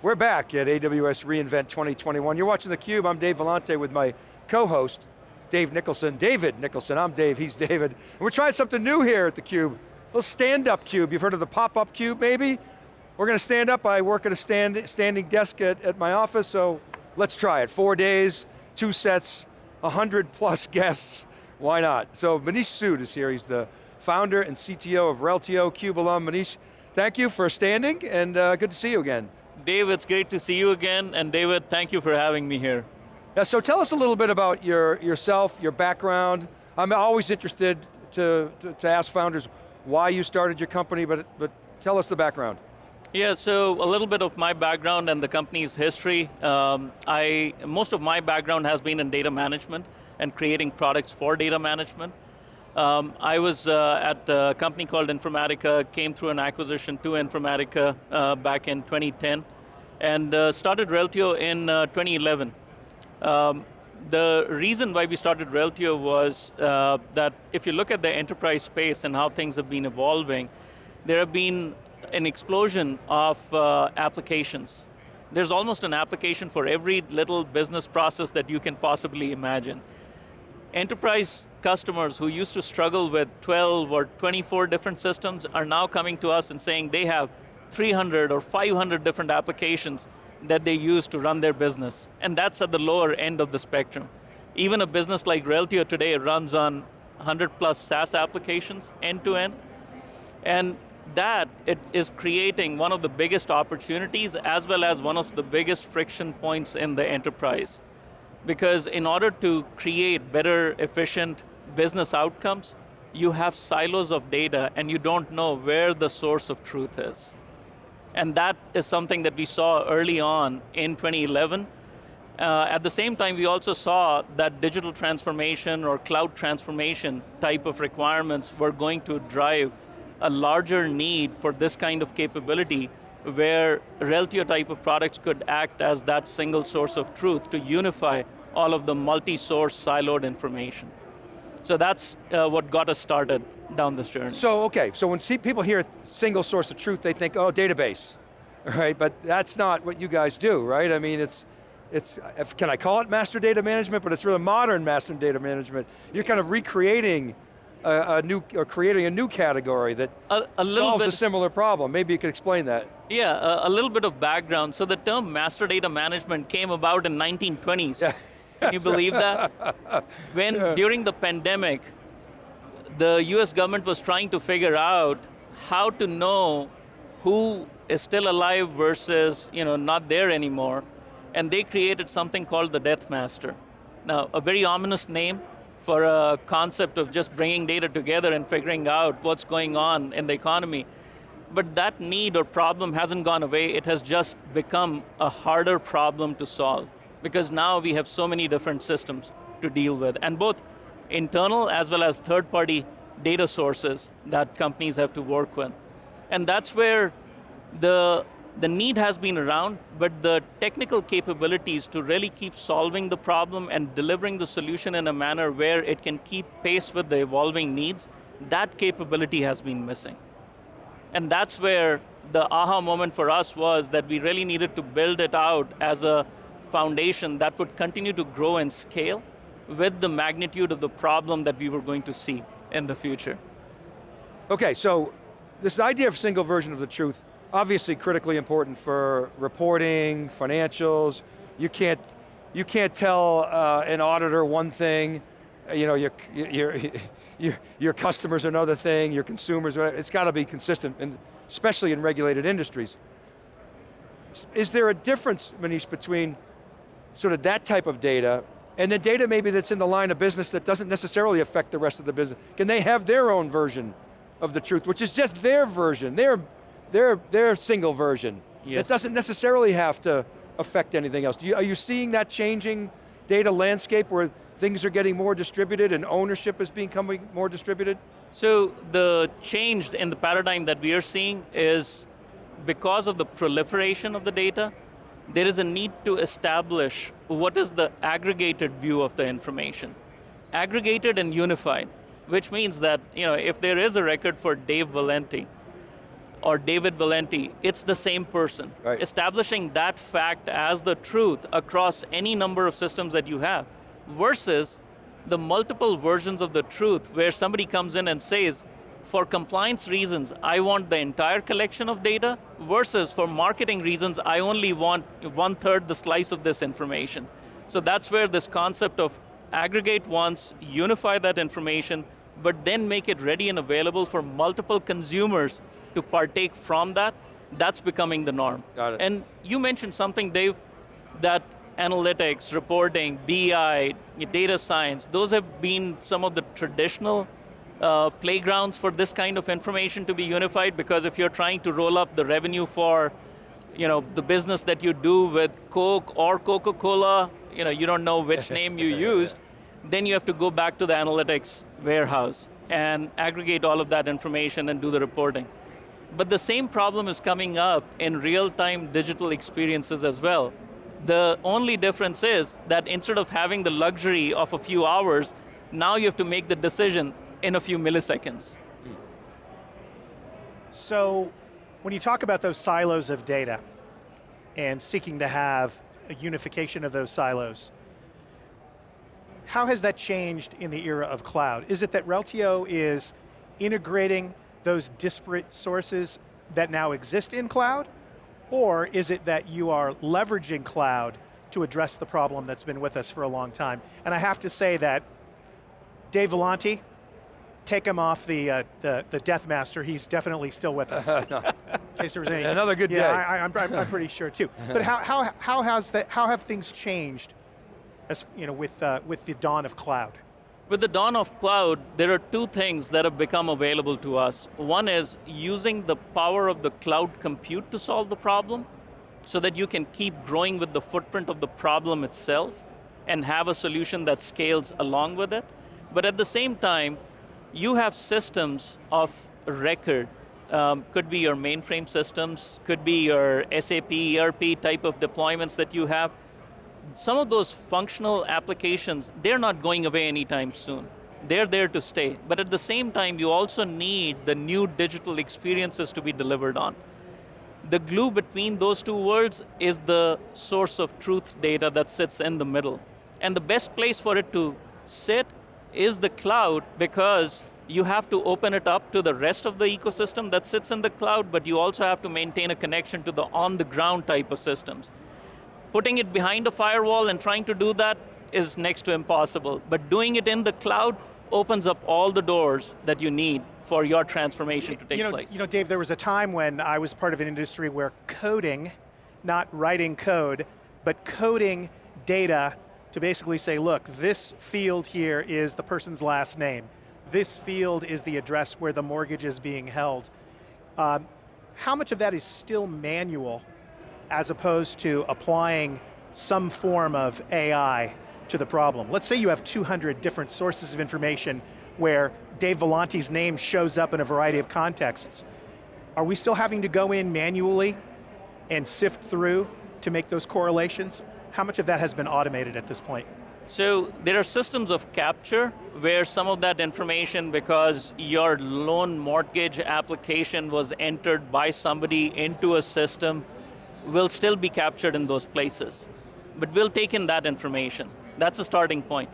We're back at AWS reInvent 2021. You're watching theCUBE, I'm Dave Vellante with my co-host, Dave Nicholson. David Nicholson, I'm Dave, he's David. And we're trying something new here at theCUBE. A little stand-up cube, you've heard of the pop-up cube maybe? We're going to stand up, I work at a stand, standing desk at, at my office, so let's try it. Four days, two sets, 100 plus guests, why not? So Manish Sood is here, he's the founder and CTO of Reltio, CUBE alum. Manish, thank you for standing, and uh, good to see you again. Dave, it's great to see you again, and David, thank you for having me here. Yeah, so tell us a little bit about your, yourself, your background. I'm always interested to, to, to ask founders why you started your company, but, but tell us the background. Yeah, so a little bit of my background and the company's history. Um, I, most of my background has been in data management and creating products for data management. Um, I was uh, at a company called Informatica, came through an acquisition to Informatica uh, back in 2010, and uh, started Reltio in uh, 2011. Um, the reason why we started Reltio was uh, that if you look at the enterprise space and how things have been evolving, there have been an explosion of uh, applications. There's almost an application for every little business process that you can possibly imagine. Enterprise customers who used to struggle with 12 or 24 different systems are now coming to us and saying they have 300 or 500 different applications that they use to run their business. And that's at the lower end of the spectrum. Even a business like Reltio today runs on 100 plus SaaS applications, end to end. And that it is creating one of the biggest opportunities as well as one of the biggest friction points in the enterprise. Because in order to create better, efficient business outcomes, you have silos of data and you don't know where the source of truth is. And that is something that we saw early on in 2011. Uh, at the same time, we also saw that digital transformation or cloud transformation type of requirements were going to drive a larger need for this kind of capability where Reltio type of products could act as that single source of truth to unify all of the multi-source siloed information. So that's uh, what got us started down this journey. So, okay, so when people hear single source of truth, they think, oh, database, right? But that's not what you guys do, right? I mean, it's, it's, can I call it master data management? But it's really modern master data management. You're kind of recreating a, a, new, or creating a new category that a, a solves bit, a similar problem. Maybe you could explain that. Yeah, a, little bit of background. So the term master data management came about in 1920s. Yeah. Can you believe that? when, during the pandemic, the US government was trying to figure out how to know who is still alive versus you know, not there anymore, and they created something called the Death Master. Now, a very ominous name, for a concept of just bringing data together and figuring out what's going on in the economy. But that need or problem hasn't gone away, it has just become a harder problem to solve. Because now we have so many different systems to deal with, and both internal as well as third-party data sources that companies have to work with. And that's where the the need has been around, but the technical capabilities to really keep solving the problem and delivering the solution in a manner where it can keep pace with the evolving needs, that capability has been missing. And that's where the aha moment for us was that we really needed to build it out as a foundation that would continue to grow and scale with the magnitude of the problem that we were going to see in the future. Okay, so this idea of single version of the truth, obviously critically important for reporting, financials. You can't, you can't tell uh, an auditor one thing, you know, your, your, your, your customers another thing, your consumers, it's got to be consistent, and especially in regulated industries. Is there a difference, Manish, between sort of that type of data and the data maybe that's in the line of business that doesn't necessarily affect the rest of the business? Can they have their own version of the truth, which is just their version, their their, their single version. Yes. It doesn't necessarily have to affect anything else. You, are you seeing that changing data landscape where things are getting more distributed and ownership is becoming more distributed? So the change in the paradigm that we are seeing is because of the proliferation of the data, there is a need to establish what is the aggregated view of the information. Aggregated and unified, which means that you know, if there is a record for Dave Vellante or David Vellante, it's the same person. Right. Establishing that fact as the truth across any number of systems that you have, versus the multiple versions of the truth where somebody comes in and says, for compliance reasons, I want the entire collection of data, versus for marketing reasons, I only want one third the slice of this information. So that's where this concept of aggregate once, unify that information, but then make it ready and available for multiple consumers to partake from that, that's becoming the norm. Got it. And you mentioned something, Dave, that analytics, reporting, BI, data science, those have been some of the traditional uh, playgrounds for this kind of information to be unified because if you're trying to roll up the revenue for you know, the business that you do with Coke or Coca-Cola, you know, you don't know which name you used, then you have to go back to the analytics warehouse and aggregate all of that information and do the reporting. But the same problem is coming up in real-time digital experiences as well. The only difference is that instead of having the luxury of a few hours, now you have to make the decision in a few milliseconds. So, when you talk about those silos of data and seeking to have a unification of those silos, how has that changed in the era of cloud? Is it that Reltio is integrating those disparate sources that now exist in cloud? Or is it that you are leveraging cloud to address the problem that's been with us for a long time? And I have to say that Dave Vellante, take him off the, uh, the, the Death Master, he's definitely still with us. In case there was any. Another good yeah, day. I, I'm, I'm, I'm pretty sure too. But how, how, how, has that, how have things changed as, you know, with, uh, with the dawn of cloud? With the dawn of cloud, there are two things that have become available to us. One is using the power of the cloud compute to solve the problem, so that you can keep growing with the footprint of the problem itself, and have a solution that scales along with it. But at the same time, you have systems of record, um, could be your mainframe systems, could be your SAP, ERP type of deployments that you have, some of those functional applications, they're not going away anytime soon. They're there to stay. But at the same time, you also need the new digital experiences to be delivered on. The glue between those two worlds is the source of truth data that sits in the middle. And the best place for it to sit is the cloud because you have to open it up to the rest of the ecosystem that sits in the cloud, but you also have to maintain a connection to the on-the-ground type of systems. Putting it behind a firewall and trying to do that is next to impossible. But doing it in the cloud opens up all the doors that you need for your transformation to take you know, place. You know, Dave, there was a time when I was part of an industry where coding, not writing code, but coding data to basically say, look, this field here is the person's last name. This field is the address where the mortgage is being held. Um, how much of that is still manual as opposed to applying some form of AI to the problem. Let's say you have 200 different sources of information where Dave Vellante's name shows up in a variety of contexts. Are we still having to go in manually and sift through to make those correlations? How much of that has been automated at this point? So there are systems of capture where some of that information, because your loan mortgage application was entered by somebody into a system will still be captured in those places. But we'll take in that information. That's a starting point.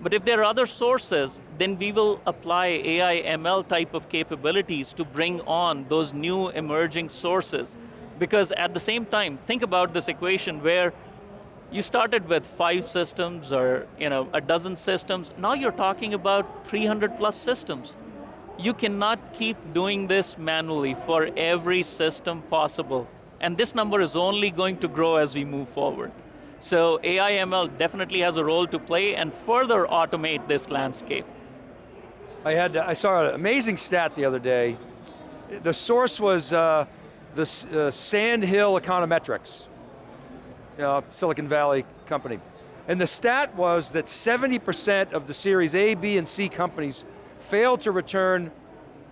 But if there are other sources, then we will apply AI ML type of capabilities to bring on those new emerging sources. Because at the same time, think about this equation where you started with five systems or you know, a dozen systems, now you're talking about 300 plus systems. You cannot keep doing this manually for every system possible. And this number is only going to grow as we move forward. So AI ML definitely has a role to play and further automate this landscape. I had, I saw an amazing stat the other day. The source was uh, the uh, Sand Hill Econometrics, you know, Silicon Valley company. And the stat was that 70% of the series A, B, and C companies failed to return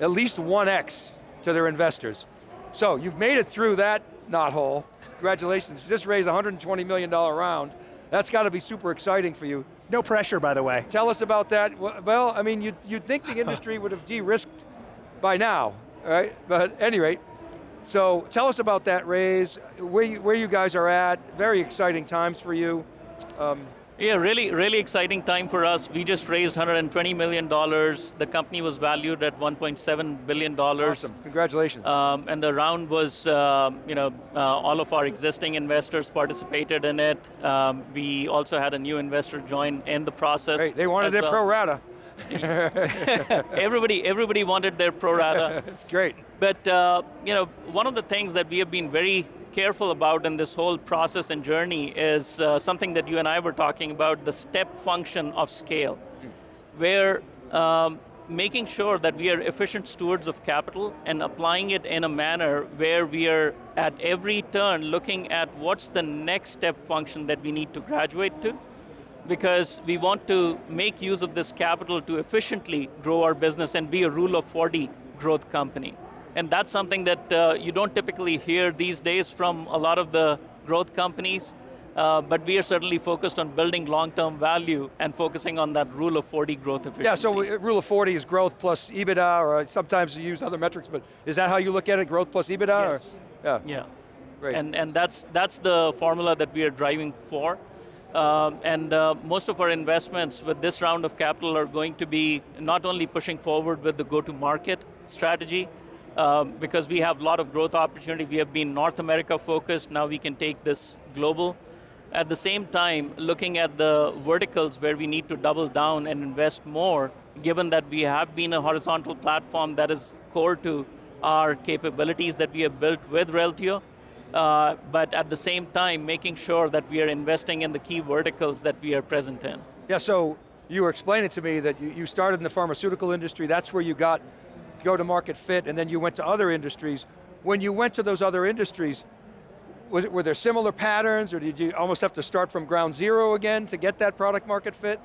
at least 1x to their investors. So you've made it through that knothole. Congratulations, you just raised a $120 million round. That's got to be super exciting for you. No pressure, by the way. Tell us about that. Well, I mean, you'd, you'd think the industry would have de-risked by now, right? But at any rate, So tell us about that raise, where you, where you guys are at, very exciting times for you. Um, yeah, really, really exciting time for us. We just raised $120 million. The company was valued at $1.7 billion. awesome, congratulations. Um, and the round was, uh, you know, uh, all of our existing investors participated in it. Um, we also had a new investor join in the process. Great, they wanted their well. pro rata. everybody, everybody wanted their pro rata. It's great. But uh, you know, one of the things that we have been very careful about in this whole process and journey is uh, something that you and I were talking about, the step function of scale, where um, making sure that we are efficient stewards of capital and applying it in a manner where we are at every turn looking at what's the next step function that we need to graduate to, because we want to make use of this capital to efficiently grow our business and be a rule of 40 growth company. And that's something that uh, you don't typically hear these days from a lot of the growth companies, uh, but we are certainly focused on building long-term value and focusing on that rule of 40 growth efficiency. Yeah, so uh, rule of 40 is growth plus EBITDA, or sometimes you use other metrics, but is that how you look at it, growth plus EBITDA? Yes. Or? Yeah. Yeah. Great. And, and that's, that's the formula that we are driving for. Um, and uh, most of our investments with this round of capital are going to be not only pushing forward with the go-to-market strategy, um, because we have a lot of growth opportunity. We have been North America focused, now we can take this global. At the same time, looking at the verticals where we need to double down and invest more, given that we have been a horizontal platform that is core to our capabilities that we have built with Reltio, uh, but at the same time, making sure that we are investing in the key verticals that we are present in. Yeah, so you were explaining to me that you, started in the pharmaceutical industry, that's where you got go-to-market fit, and then you went to other industries. When you went to those other industries, was it, were there similar patterns, or did you almost have to start from ground zero again to get that product market fit?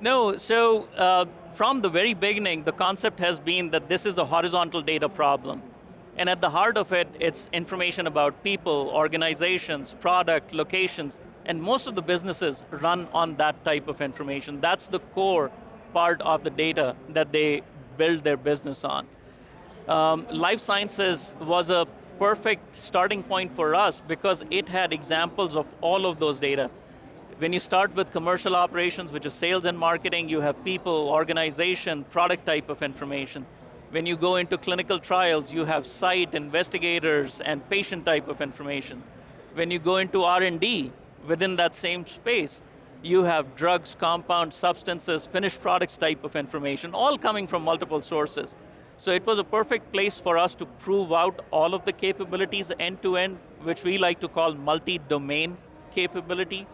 No, so uh, from the very beginning, the concept has been that this is a horizontal data problem. And at the heart of it, it's information about people, organizations, product, locations, and most of the businesses run on that type of information. That's the core part of the data that they build their business on. Um, life sciences was a perfect starting point for us because it had examples of all of those data. When you start with commercial operations, which is sales and marketing, you have people, organization, product type of information. When you go into clinical trials, you have site, investigators, and patient type of information. When you go into R&D, within that same space, you have drugs, compounds, substances, finished products type of information, all coming from multiple sources. So it was a perfect place for us to prove out all of the capabilities end to end, which we like to call multi-domain capabilities.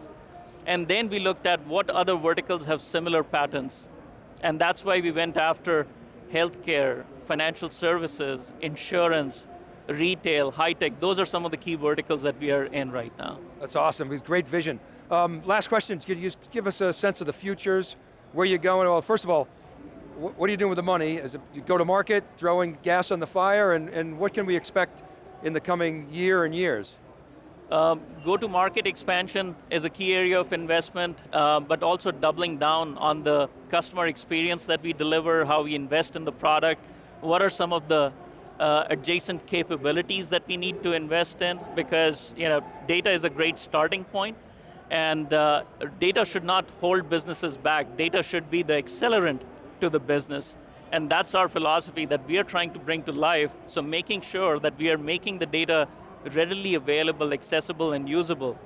And then we looked at what other verticals have similar patterns. And that's why we went after healthcare, financial services, insurance, retail, high tech, those are some of the key verticals that we are in right now. That's awesome, it's great vision. Um, last question, could you give us a sense of the futures, where are you're going? Well, first of all, what are you doing with the money? Is it you go to market, throwing gas on the fire, and, and what can we expect in the coming year and years? Um, Go-to-market expansion is a key area of investment, uh, but also doubling down on the customer experience that we deliver, how we invest in the product, what are some of the uh, adjacent capabilities that we need to invest in, because you know, data is a great starting point, and uh, data should not hold businesses back. Data should be the accelerant to the business. And that's our philosophy that we are trying to bring to life, so making sure that we are making the data readily available, accessible, and usable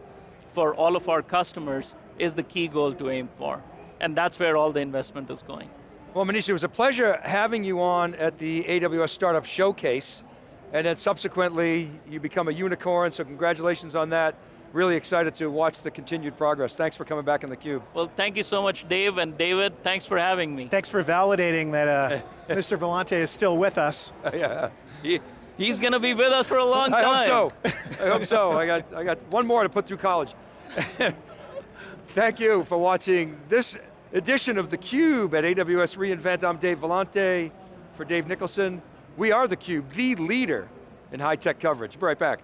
for all of our customers is the key goal to aim for. And that's where all the investment is going. Well, Manish, it was a pleasure having you on at the AWS Startup Showcase, and then subsequently, you become a unicorn, so congratulations on that. Really excited to watch the continued progress. Thanks for coming back in the theCUBE. Well, thank you so much, Dave, and David, thanks for having me. Thanks for validating that uh, Mr. Vellante is still with us. yeah. He, he's going to be with us for a long time. I hope so. I hope so. I got, I got one more to put through college. Thank you for watching this edition of theCUBE at AWS reInvent. I'm Dave Vellante for Dave Nicholson. We are theCUBE, the leader in high-tech coverage. Be right back.